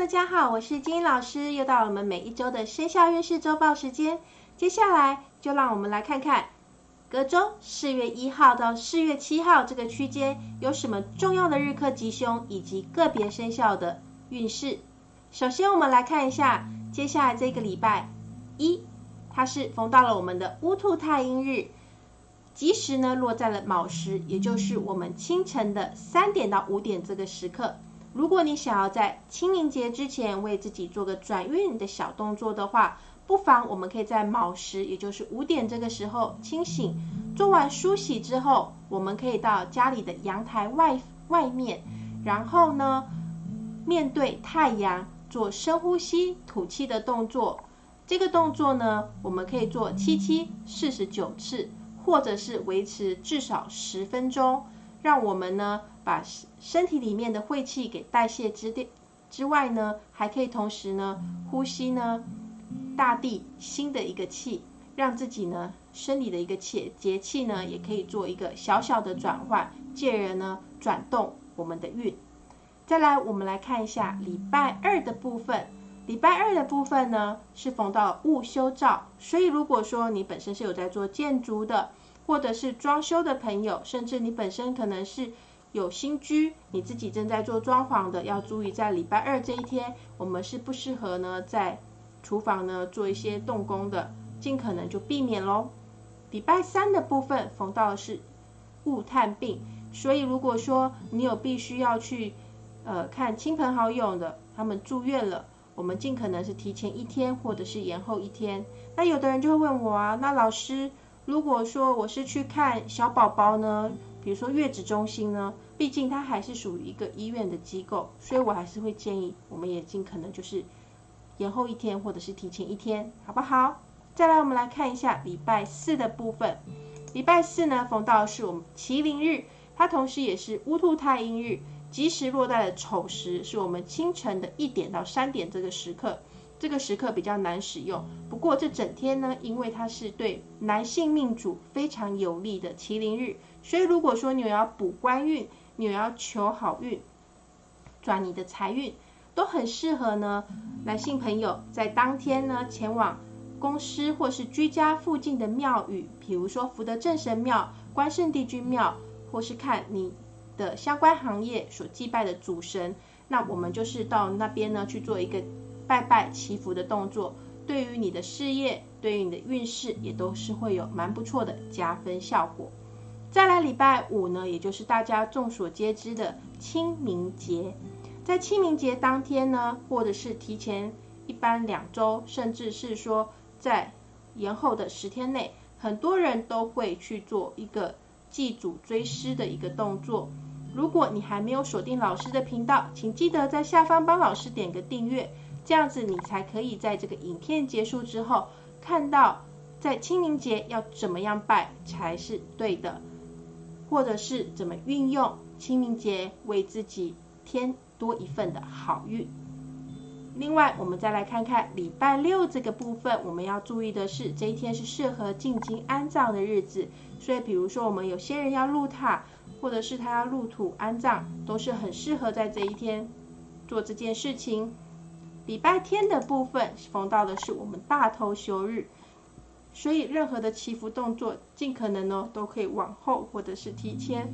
大家好，我是金英老师，又到了我们每一周的生肖运势周报时间。接下来就让我们来看看隔周四月一号到四月七号这个区间有什么重要的日课吉凶，以及个别生肖的运势。首先，我们来看一下接下来这个礼拜一，它是逢到了我们的乌兔太阴日，吉时呢落在了卯时，也就是我们清晨的三点到五点这个时刻。如果你想要在清明节之前为自己做个转运的小动作的话，不妨我们可以在卯时，也就是五点这个时候清醒，做完梳洗之后，我们可以到家里的阳台外外面，然后呢面对太阳做深呼吸吐气的动作。这个动作呢，我们可以做七七四十九次，或者是维持至少十分钟，让我们呢。把身体里面的晦气给代谢之之之外呢，还可以同时呢呼吸呢大地新的一个气，让自己呢生理的一个气节气呢也可以做一个小小的转换，借人呢转动我们的运。再来，我们来看一下礼拜二的部分。礼拜二的部分呢是逢到戊修照，所以如果说你本身是有在做建筑的，或者是装修的朋友，甚至你本身可能是。有新居，你自己正在做装潢的，要注意在礼拜二这一天，我们是不适合呢在厨房呢做一些动工的，尽可能就避免喽。礼拜三的部分逢到的是物探病，所以如果说你有必须要去呃看亲朋好友的，他们住院了，我们尽可能是提前一天或者是延后一天。那有的人就会问我啊，那老师如果说我是去看小宝宝呢？比如说月子中心呢，毕竟它还是属于一个医院的机构，所以我还是会建议，我们也尽可能就是延后一天或者是提前一天，好不好？再来，我们来看一下礼拜四的部分。礼拜四呢，逢到是我们麒麟日，它同时也是乌兔太阴日，吉时落在了丑时，是我们清晨的一点到三点这个时刻。这个时刻比较难使用，不过这整天呢，因为它是对男性命主非常有利的麒麟日，所以如果说你要补官运，你要求好运，转你的财运，都很适合呢。男性朋友在当天呢，前往公司或是居家附近的庙宇，比如说福德正神庙、关圣帝君庙，或是看你的相关行业所祭拜的主神，那我们就是到那边呢去做一个。拜拜祈福的动作，对于你的事业，对于你的运势，也都是会有蛮不错的加分效果。再来礼拜五呢，也就是大家众所皆知的清明节，在清明节当天呢，或者是提前一般两周，甚至是说在延后的十天内，很多人都会去做一个祭祖追思的一个动作。如果你还没有锁定老师的频道，请记得在下方帮老师点个订阅。这样子你才可以在这个影片结束之后，看到在清明节要怎么样拜才是对的，或者是怎么运用清明节为自己添多一份的好运。另外，我们再来看看礼拜六这个部分，我们要注意的是这一天是适合进京安葬的日子，所以比如说我们有些人要入塔，或者是他要入土安葬，都是很适合在这一天做这件事情。礼拜天的部分逢到的是我们大头休日，所以任何的祈福动作，尽可能呢都可以往后或者是提前。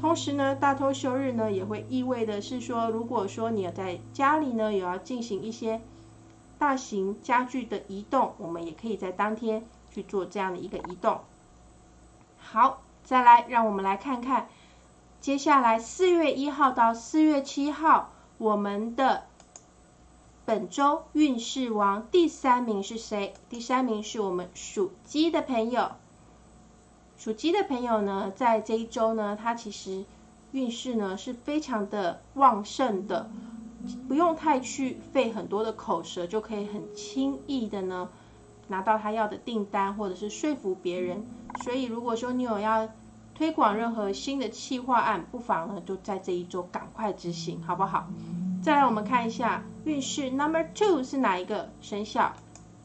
同时呢，大头休日呢也会意味的是说，如果说你要在家里呢有要进行一些大型家具的移动，我们也可以在当天去做这样的一个移动。好，再来让我们来看看，接下来四月一号到四月七号，我们的。本周运势王第三名是谁？第三名是我们属鸡的朋友。属鸡的朋友呢，在这一周呢，他其实运势呢是非常的旺盛的，不用太去费很多的口舌，就可以很轻易的呢拿到他要的订单，或者是说服别人。所以如果说你有要推广任何新的企划案，不妨呢就在这一周赶快执行，好不好？再来，我们看一下运势 number two 是哪一个生肖？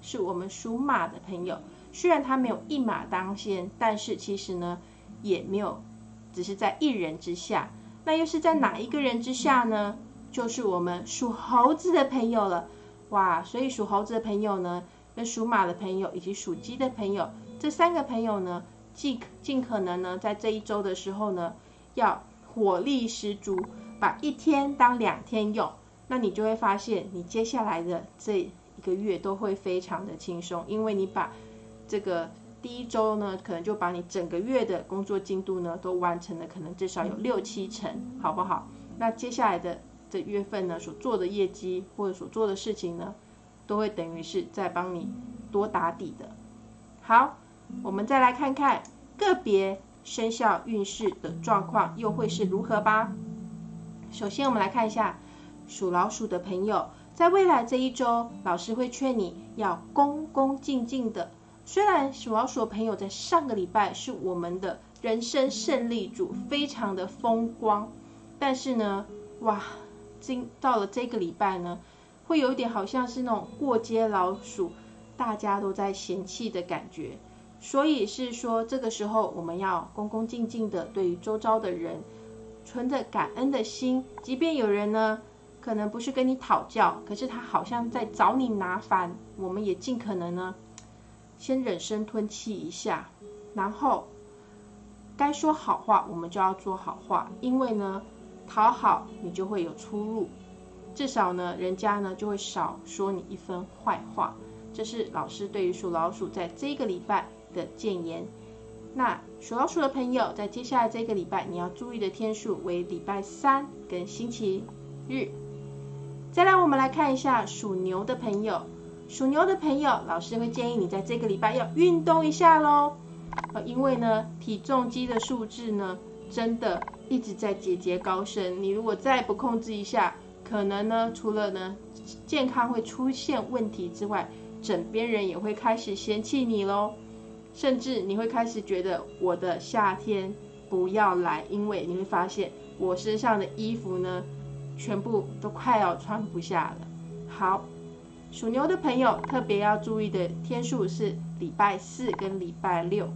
是我们属马的朋友。虽然他没有一马当先，但是其实呢，也没有只是在一人之下。那又是在哪一个人之下呢？就是我们属猴子的朋友了。哇，所以属猴子的朋友呢，跟属马的朋友以及属鸡的朋友，这三个朋友呢，尽尽可能呢，在这一周的时候呢，要火力十足，把一天当两天用。那你就会发现，你接下来的这一个月都会非常的轻松，因为你把这个第一周呢，可能就把你整个月的工作进度呢，都完成了，可能至少有六七成，好不好？那接下来的这月份呢，所做的业绩或者所做的事情呢，都会等于是在帮你多打底的。好，我们再来看看个别生肖运势的状况又会是如何吧。首先，我们来看一下。属老鼠的朋友，在未来这一周，老师会劝你要恭恭敬敬的。虽然属老鼠的朋友在上个礼拜是我们的人生胜利组，非常的风光，但是呢，哇，今到了这个礼拜呢，会有一点好像是那种过街老鼠，大家都在嫌弃的感觉。所以是说，这个时候我们要恭恭敬敬的对于周遭的人，存着感恩的心，即便有人呢。可能不是跟你讨教，可是他好像在找你麻烦。我们也尽可能呢，先忍声吞气一下，然后该说好话我们就要做好话，因为呢，讨好你就会有出路，至少呢，人家呢就会少说你一分坏话。这是老师对于属老鼠在这个礼拜的谏言。那属老鼠的朋友，在接下来这个礼拜你要注意的天数为礼拜三跟星期日。再来，我们来看一下属牛的朋友。属牛的朋友，老师会建议你在这个礼拜要运动一下喽。呃，因为呢，体重机的数字呢，真的一直在节节高升。你如果再不控制一下，可能呢，除了呢健康会出现问题之外，枕边人也会开始嫌弃你喽。甚至你会开始觉得我的夏天不要来，因为你会发现我身上的衣服呢。全部都快要穿不下了。好，属牛的朋友特别要注意的天数是礼拜四跟礼拜六。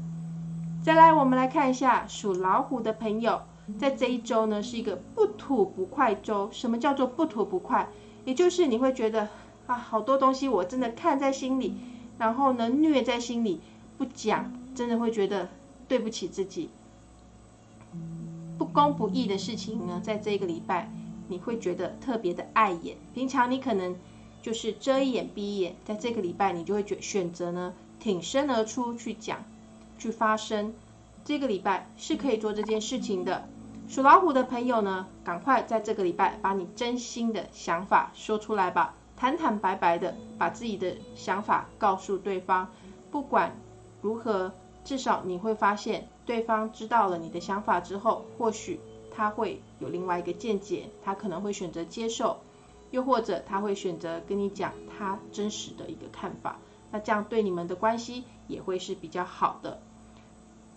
再来，我们来看一下属老虎的朋友，在这一周呢是一个不吐不快周。什么叫做不吐不快？也就是你会觉得啊，好多东西我真的看在心里，然后呢虐在心里不讲，真的会觉得对不起自己。不公不义的事情呢，在这个礼拜。你会觉得特别的碍眼，平常你可能就是遮一眼闭一眼，在这个礼拜你就会选选择呢挺身而出去讲，去发声。这个礼拜是可以做这件事情的。属老虎的朋友呢，赶快在这个礼拜把你真心的想法说出来吧，坦坦白白的把自己的想法告诉对方。不管如何，至少你会发现对方知道了你的想法之后，或许。他会有另外一个见解，他可能会选择接受，又或者他会选择跟你讲他真实的一个看法，那这样对你们的关系也会是比较好的。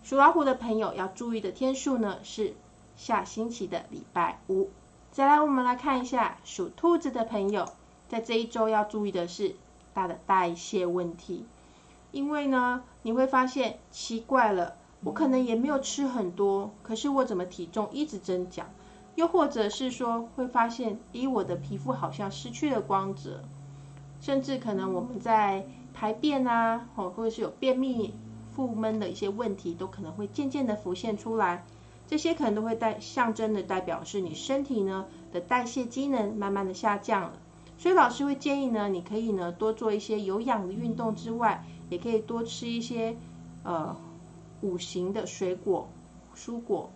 属老虎的朋友要注意的天数呢是下星期的礼拜五。再来，我们来看一下属兔子的朋友，在这一周要注意的是大的代谢问题，因为呢你会发现奇怪了。我可能也没有吃很多，可是我怎么体重一直增长？又或者是说会发现，咦，我的皮肤好像失去了光泽，甚至可能我们在排便啊，或或者是有便秘、腹闷的一些问题，都可能会渐渐的浮现出来。这些可能都会代象征的代表是你身体呢的代谢机能慢慢的下降了。所以老师会建议呢，你可以呢多做一些有氧的运动之外，也可以多吃一些呃。五行的水果、蔬果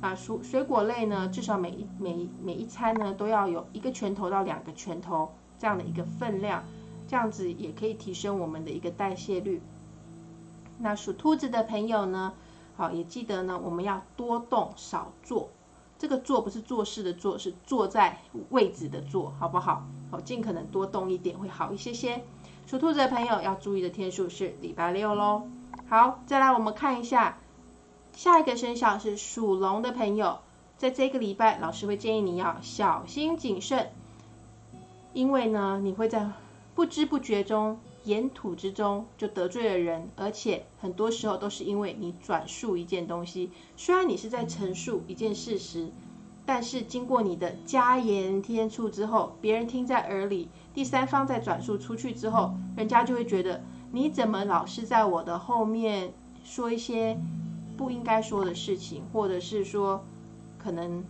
啊，蔬水果类呢，至少每一每每一餐呢，都要有一个拳头到两个拳头这样的一个分量，这样子也可以提升我们的一个代谢率。那属兔子的朋友呢，好也记得呢，我们要多动少坐，这个坐不是做事的坐，是坐在位置的坐，好不好？好，尽可能多动一点会好一些些。属兔子的朋友要注意的天数是礼拜六喽。好，再来我们看一下下一个生肖是属龙的朋友，在这个礼拜，老师会建议你要小心谨慎，因为呢，你会在不知不觉中、言吐之中就得罪了人，而且很多时候都是因为你转述一件东西，虽然你是在陈述一件事实，但是经过你的加言添醋之后，别人听在耳里，第三方再转述出去之后，人家就会觉得你怎么老是在我的后面说一些不应该说的事情，或者是说可能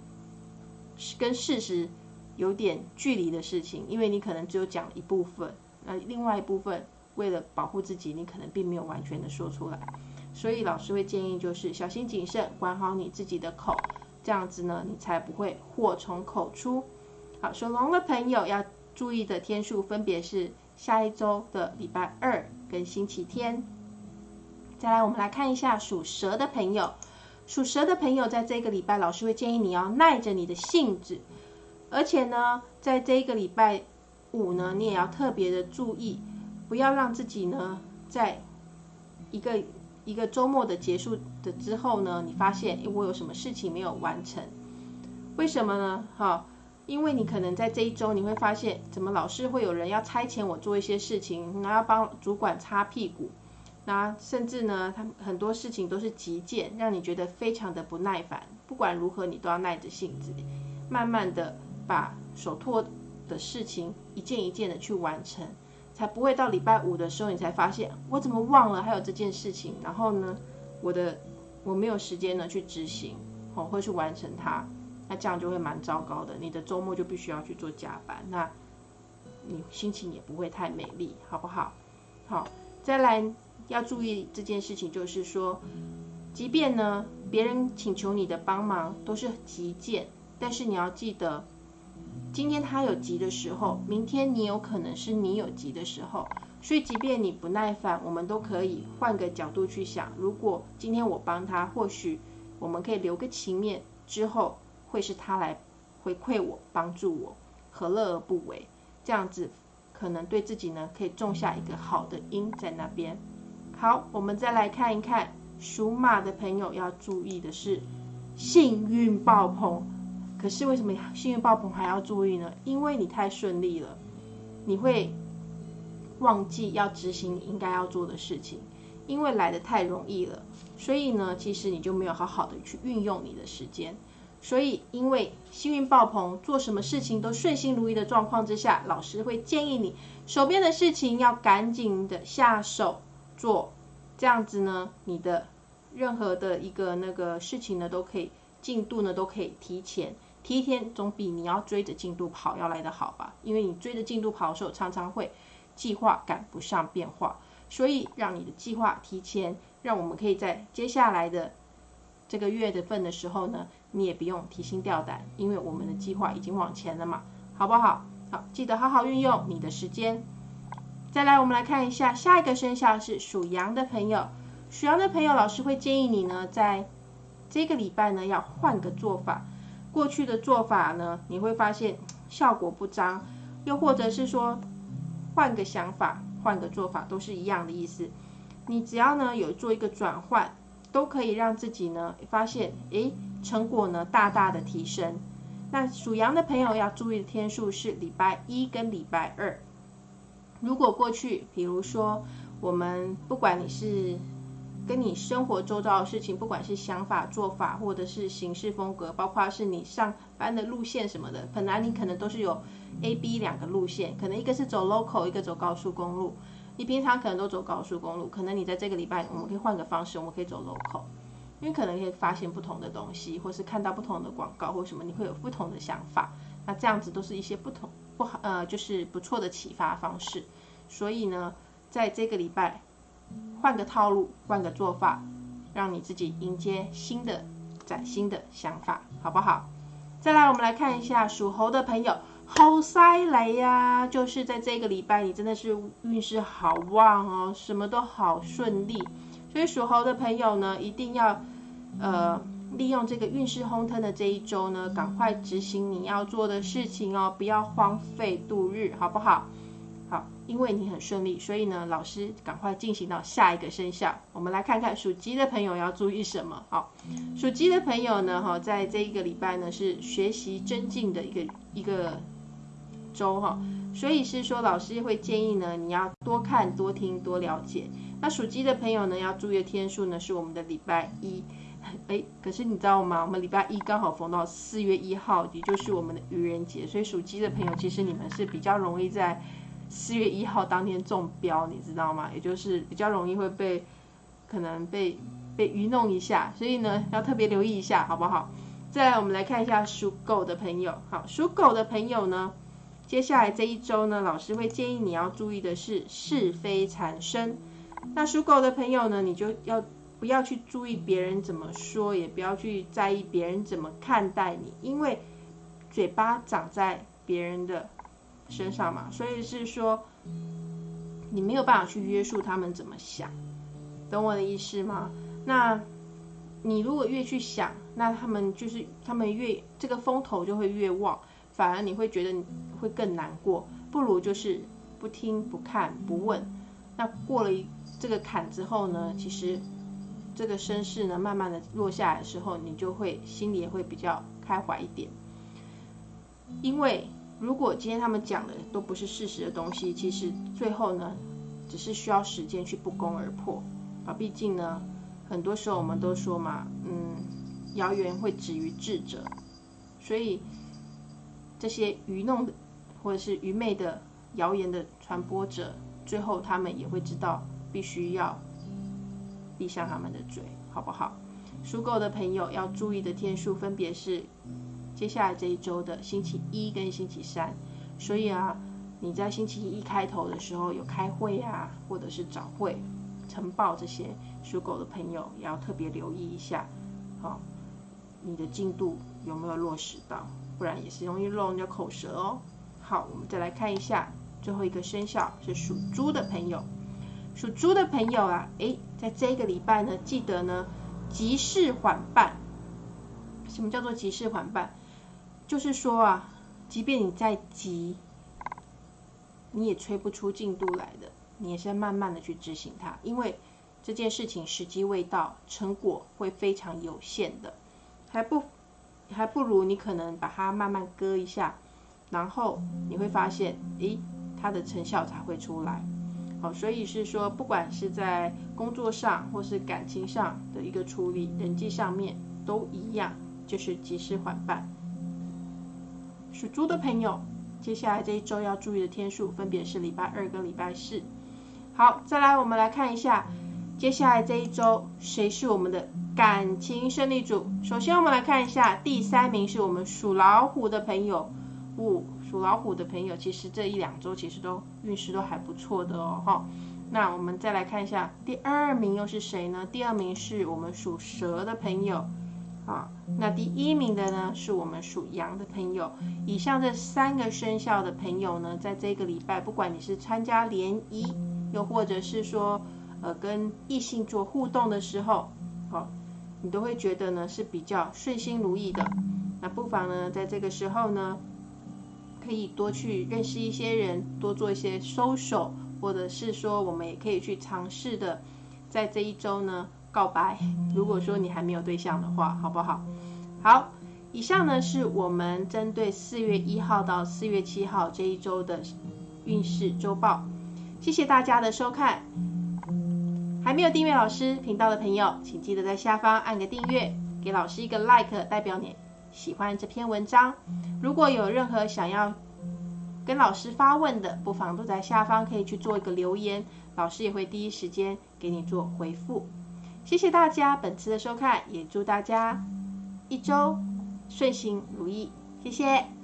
跟事实有点距离的事情，因为你可能只有讲一部分，那另外一部分为了保护自己，你可能并没有完全的说出来，所以老师会建议就是小心谨慎，管好你自己的口。这样子呢，你才不会祸从口出。好，属龙的朋友要注意的天数分别是下一周的礼拜二跟星期天。再来，我们来看一下属蛇的朋友。属蛇的朋友，在这个礼拜，老师会建议你要耐着你的性子，而且呢，在这个礼拜五呢，你也要特别的注意，不要让自己呢，在一个。一个周末的结束的之后呢，你发现我有什么事情没有完成？为什么呢？哈，因为你可能在这一周你会发现，怎么老是会有人要差遣我做一些事情，然后帮主管擦屁股，那甚至呢，他很多事情都是急件，让你觉得非常的不耐烦。不管如何，你都要耐着性子，慢慢的把手托的事情一件一件的去完成。才不会到礼拜五的时候，你才发现我怎么忘了还有这件事情。然后呢，我的我没有时间呢去执行，哦，或去完成它，那这样就会蛮糟糕的。你的周末就必须要去做加班，那你心情也不会太美丽，好不好？好，再来要注意这件事情，就是说，即便呢别人请求你的帮忙都是急件，但是你要记得。今天他有急的时候，明天你有可能是你有急的时候，所以即便你不耐烦，我们都可以换个角度去想。如果今天我帮他，或许我们可以留个情面，之后会是他来回馈我、帮助我，何乐而不为？这样子可能对自己呢，可以种下一个好的因在那边。好，我们再来看一看属马的朋友要注意的是，幸运爆棚。可是为什么幸运爆棚还要注意呢？因为你太顺利了，你会忘记要执行应该要做的事情，因为来的太容易了，所以呢，其实你就没有好好的去运用你的时间。所以，因为幸运爆棚，做什么事情都顺心如意的状况之下，老师会建议你手边的事情要赶紧的下手做，这样子呢，你的任何的一个那个事情呢，都可以进度呢，都可以提前。提天总比你要追着进度跑要来的好吧？因为你追着进度跑的时候，常常会计划赶不上变化，所以让你的计划提前，让我们可以在接下来的这个月的份的时候呢，你也不用提心吊胆，因为我们的计划已经往前了嘛，好不好？好，记得好好运用你的时间。再来，我们来看一下下一个生肖是属羊的朋友，属羊的朋友，老师会建议你呢，在这个礼拜呢，要换个做法。过去的做法呢，你会发现效果不彰，又或者是说换个想法、换个做法都是一样的意思。你只要呢有做一个转换，都可以让自己呢发现，诶，成果呢大大的提升。那属羊的朋友要注意的天数是礼拜一跟礼拜二。如果过去，比如说我们不管你是。跟你生活周遭的事情，不管是想法、做法，或者是行事风格，包括是你上班的路线什么的，本来你可能都是有 A、B 两个路线，可能一个是走 local，一个走高速公路。你平常可能都走高速公路，可能你在这个礼拜，我们可以换个方式，我们可以走 local，因为可能可以发现不同的东西，或是看到不同的广告或什么，你会有不同的想法。那这样子都是一些不同不好呃，就是不错的启发方式。所以呢，在这个礼拜。换个套路，换个做法，让你自己迎接新的、崭新的想法，好不好？再来，我们来看一下属猴的朋友，好塞雷呀！就是在这个礼拜，你真的是运势好旺哦，什么都好顺利。所以属猴的朋友呢，一定要呃利用这个运势轰腾的这一周呢，赶快执行你要做的事情哦，不要荒废度日，好不好？好，因为你很顺利，所以呢，老师赶快进行到下一个生肖。我们来看看属鸡的朋友要注意什么。好，属鸡的朋友呢，哈，在这一个礼拜呢是学习增进的一个一个周哈，所以是说老师会建议呢，你要多看、多听、多了解。那属鸡的朋友呢，要注意的天数呢是我们的礼拜一。哎，可是你知道吗？我们礼拜一刚好逢到四月一号，也就是我们的愚人节，所以属鸡的朋友，其实你们是比较容易在四月一号当天中标，你知道吗？也就是比较容易会被可能被被愚弄一下，所以呢，要特别留意一下，好不好？再来，我们来看一下属狗的朋友。好，属狗的朋友呢，接下来这一周呢，老师会建议你要注意的是是非产生。那属狗的朋友呢，你就要。不要去注意别人怎么说，也不要去在意别人怎么看待你，因为嘴巴长在别人的身上嘛，所以是说你没有办法去约束他们怎么想，懂我的意思吗？那你如果越去想，那他们就是他们越这个风头就会越旺，反而你会觉得你会更难过，不如就是不听不看不问，那过了这个坎之后呢，其实。这个身世呢，慢慢的落下来的时候，你就会心里也会比较开怀一点。因为如果今天他们讲的都不是事实的东西，其实最后呢，只是需要时间去不攻而破啊。毕竟呢，很多时候我们都说嘛，嗯，谣言会止于智者，所以这些愚弄的或者是愚昧的谣言的传播者，最后他们也会知道必须要。闭上他们的嘴，好不好？属狗的朋友要注意的天数分别是接下来这一周的星期一跟星期三。所以啊，你在星期一开头的时候有开会啊，或者是早会、晨报这些，属狗的朋友也要特别留意一下，好，你的进度有没有落实到？不然也是容易漏人家口舌哦。好，我们再来看一下最后一个生肖是属猪的朋友。属猪的朋友啊，诶，在这个礼拜呢，记得呢，急事缓办。什么叫做急事缓办？就是说啊，即便你再急，你也催不出进度来的，你也是要慢慢的去执行它，因为这件事情时机未到，成果会非常有限的，还不还不如你可能把它慢慢割一下，然后你会发现，诶，它的成效才会出来。好，所以是说，不管是在工作上或是感情上的一个处理，人际上面都一样，就是及时缓办。属猪的朋友，接下来这一周要注意的天数分别是礼拜二跟礼拜四。好，再来我们来看一下，接下来这一周谁是我们的感情胜利组？首先我们来看一下，第三名是我们属老虎的朋友，五。属老虎的朋友，其实这一两周其实都运势都还不错的哦，哈。那我们再来看一下第二名又是谁呢？第二名是我们属蛇的朋友，啊，那第一名的呢是我们属羊的朋友。以上这三个生肖的朋友呢，在这个礼拜，不管你是参加联谊，又或者是说呃跟异性做互动的时候，你都会觉得呢是比较顺心如意的。那不妨呢在这个时候呢。可以多去认识一些人，多做一些收手，或者是说，我们也可以去尝试的，在这一周呢告白。如果说你还没有对象的话，好不好？好，以上呢是我们针对四月一号到四月七号这一周的运势周报。谢谢大家的收看。还没有订阅老师频道的朋友，请记得在下方按个订阅，给老师一个 like，代表你。喜欢这篇文章，如果有任何想要跟老师发问的，不妨都在下方可以去做一个留言，老师也会第一时间给你做回复。谢谢大家本次的收看，也祝大家一周顺心如意，谢谢。